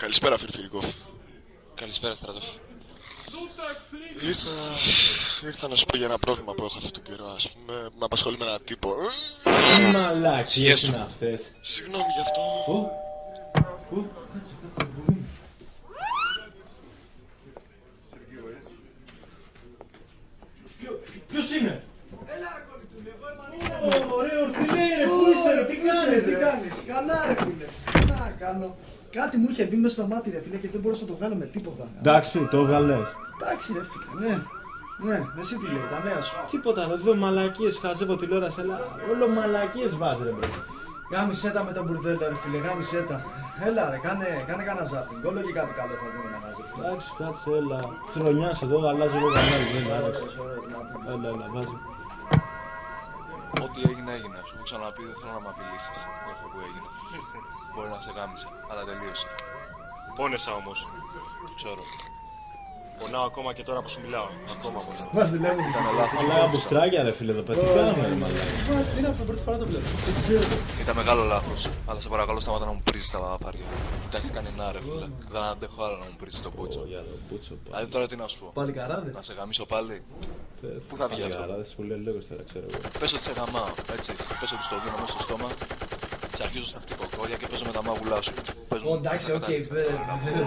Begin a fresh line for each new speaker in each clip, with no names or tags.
Καλησπέρα, Φιρφυρικό.
Καλησπέρα, στρατό.
Ήρθα, ήρθα να σου πω για ένα πρόβλημα που έχω αυτό τον καιρό, ας πούμε. Με απασχολεί με έναν τύπο.
Τι μαλακίες είναι αυτές;
Συγγνώμη γι' αυτό.
Πού; Πού; Κάτσε, κάτσε, πού είναι. Ποιο- Ποιος είναι; Ω, Ωραίο ορθιλέ ρε, πού είσαι ρε, τι κάνεις
τι
ρε.
κάνεις, καλά ρε φίλε. Τι να κάνω. Κάτι μου είχε μπει μέσα στο μάτι ρε φίλε και δεν μπορούσα να το βγάλω με τίποτα.
Εντάξει, το 'βγαλες.
Εντάξει ρε φίλε, ναι. Ναι, εσύ τι λέει, τα νέα σου.
Τίποτα ρε, δύο μαλακίες χαζεύω τηλεόραση, αλλά όλο μαλακίες βάζει ρε bro.
Γάμισέ τα με το μπουρδέλο ρε φίλε, γάμισέ τα. Έλα ρε, κάνε, κάνε κανένα ζάπινγκ. Όλο και κάτι καλό θα δούμε να μαζέψουμε.
Εντάξει, κάτσε, έλα. Χρονιάς εδώ, αλλάζω εγώ κανάλι, δεν είναι άρεσε.
Ωραίες, ωραίες, να πούμε.
Έλα, έλα, βάζω.
Ό,τι έγινε, έγινε. Σου έχω ξαναπεί, δεν θέλω να με απειλήσεις για αυτό που έγινε. Μπορεί να σε γάμισα, αλλά τελείωσε.
Πόνεσα όμως.
Το ξέρω.
Πονάω ακόμα και τώρα που σου μιλάω. Ακόμα πονάω.
Μας δουλεύουν.
Ήταν λάθος.
Αλλά μπουστράκια ρε φίλε εδώ πέρα, τι κάνουμε ρε μαλάκα.
Μας, τι είναι αυτό, πρώτη φορά το βλέπω. Δεν ξέρω.
Ήταν μεγάλο λάθος. Αλλά σε παρακαλώ σταματά να μου πρίζεις τα παπάρια. Του τα έχει κάνει να ρε φίλε. Δεν αντέχω άλλο να μου πρίζεις το πούτσο.
Για το μπούτσο πάλι.
Δηλαδή τώρα τι να σου πω.
Πάλι καράδες.
Να σε γαμίσω πάλι. Πού θα βγει αυτό;
Καράδες που λέει λέγος τώρα, ξέρω εγώ.
Πέσω ότι σε γαμάω, έτσι. Πέσω ότι στο δίνω μέσα στο στόμα. Σε αρχίζω στα χτυποκόρια και παίζω με τα μάγουλά σου. Πες μου,
Ω, εντάξει, οκ.
κατάληξε.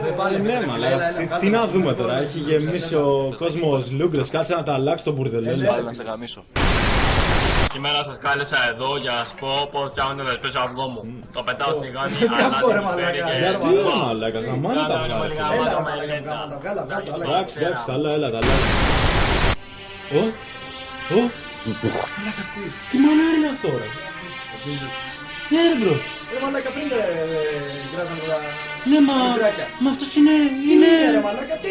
Δεν πάλι
Ναι, μαλάκα, τι- τι να δούμε τώρα, έχει γεμίσει ο κόσμος λούγκρες, κάτσε να τα αλλάξει τον μπουρδελέ.
Πάλι να σε γαμίσω.
Σήμερα σας κάλεσα εδώ για να σας πω πώς φτιάχνω το εσπρέσο αυγό μου. Το πετάω στη γάνη,
Κάπου, ρε,
αλλά την φέρει
μαλάκα,
και...
για
Τι ρε μαλάκα, γαμάνε τα βγάλε. φίλε.
Έλα ρε μαλάκα, γάμα τα βγάλα, βγάλα το, άλλαξε.
Εντάξει, εντάξει, καλά, έλα, τα αλλάζει. Ω, ω,
Μαλάκα, τι.
τι μανάρι είναι αυτό ρε.
Ο Τζίζος.
Ναι ρε μπρο,
Ρε μαλάκα, πριν δεν γράζαμε τα...
ναι μα,
Μικράκια.
μα αυτός είναι,
Είναι ρε
είναι,
μαλάκα, τι